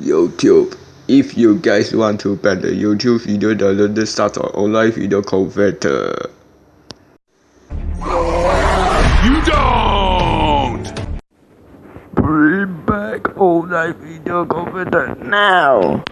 YouTube. If you guys want to ban the YouTube video, download the start online video converter. You don't! Bring back online video converter now.